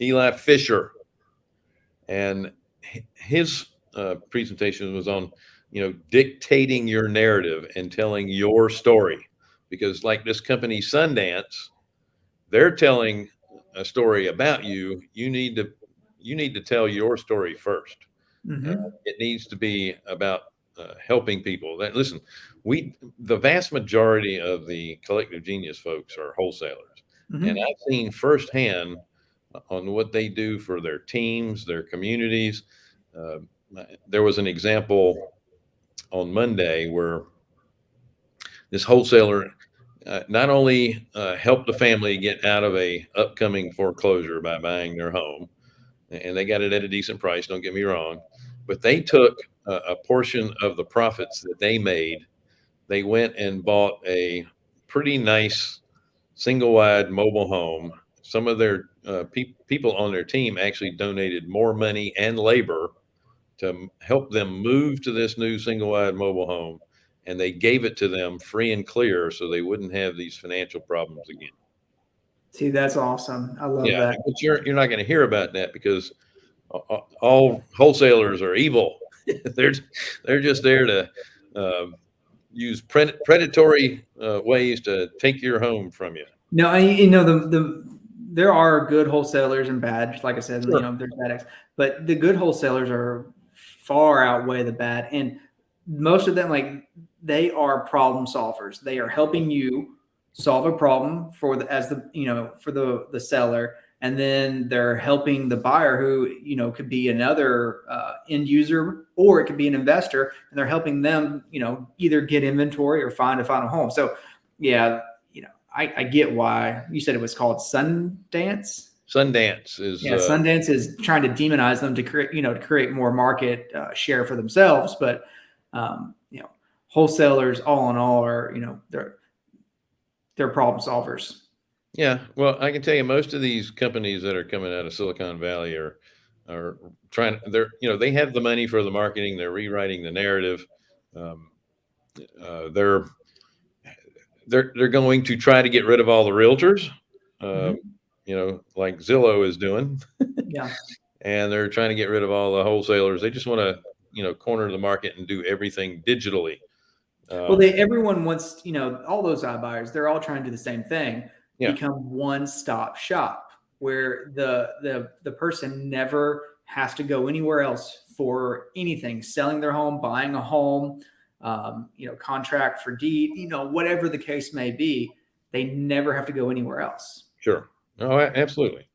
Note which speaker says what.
Speaker 1: Eli Fisher, and his uh, presentation was on you know dictating your narrative and telling your story because like this company Sundance, they're telling a story about you. You need to you need to tell your story 1st mm-hmm. uh, it needs to be about uh, helping people. That listen, we the vast majority of the collective genius folks are wholesalers, mm-hmm. and I've seen firsthand on what they do for their teams, their communities. Uh, there was an example on Monday where this wholesaler uh, not only uh, helped the family get out of a upcoming foreclosure by buying their home, and they got it at a decent price. Don't get me wrong, but they took a, a portion of the profits that they made. They went and bought a pretty nice single wide mobile home. Some of their uh, pe- people on their team actually donated more money and labor to help them move to this new single wide mobile home. And they gave it to them free and clear so they wouldn't have these financial problems again.
Speaker 2: See, that's awesome. I love yeah, that.
Speaker 1: But you're, you're not going to hear about that because all wholesalers are evil. they're, they're just there to uh, use predatory uh, ways to take your home from you.
Speaker 2: No, I, you know, the, the, there are good wholesalers and bad, like I said, sure. you know, there's bad acts, but the good wholesalers are far outweigh the bad. And most of them, like they are problem solvers. They are helping you solve a problem for the, as the, you know, for the, the seller. And then they're helping the buyer who, you know, could be another uh, end user or it could be an investor and they're helping them, you know, either get inventory or find a final home. So yeah, you know, I, I get why you said it was called Sundance.
Speaker 1: Sundance is
Speaker 2: yeah. Uh, Sundance is trying to demonize them to create, you know, to create more market uh, share for themselves. But um, you know, wholesalers, all in all, are you know they're they're problem solvers.
Speaker 1: Yeah, well, I can tell you, most of these companies that are coming out of Silicon Valley are are trying. They're you know they have the money for the marketing. They're rewriting the narrative. Um, uh, they're they're they're going to try to get rid of all the realtors. mm -hmm you know, like Zillow is doing.
Speaker 2: yeah.
Speaker 1: And they're trying to get rid of all the wholesalers. They just want to, you know, corner the market and do everything digitally.
Speaker 2: Um, well, they everyone wants, you know, all those iBuyers, they're all trying to do the same thing. Yeah. Become one-stop shop where the the the person never has to go anywhere else for anything, selling their home, buying a home, um, you know, contract for deed, you know, whatever the case may be, they never have to go anywhere else.
Speaker 1: Sure. Oh, absolutely.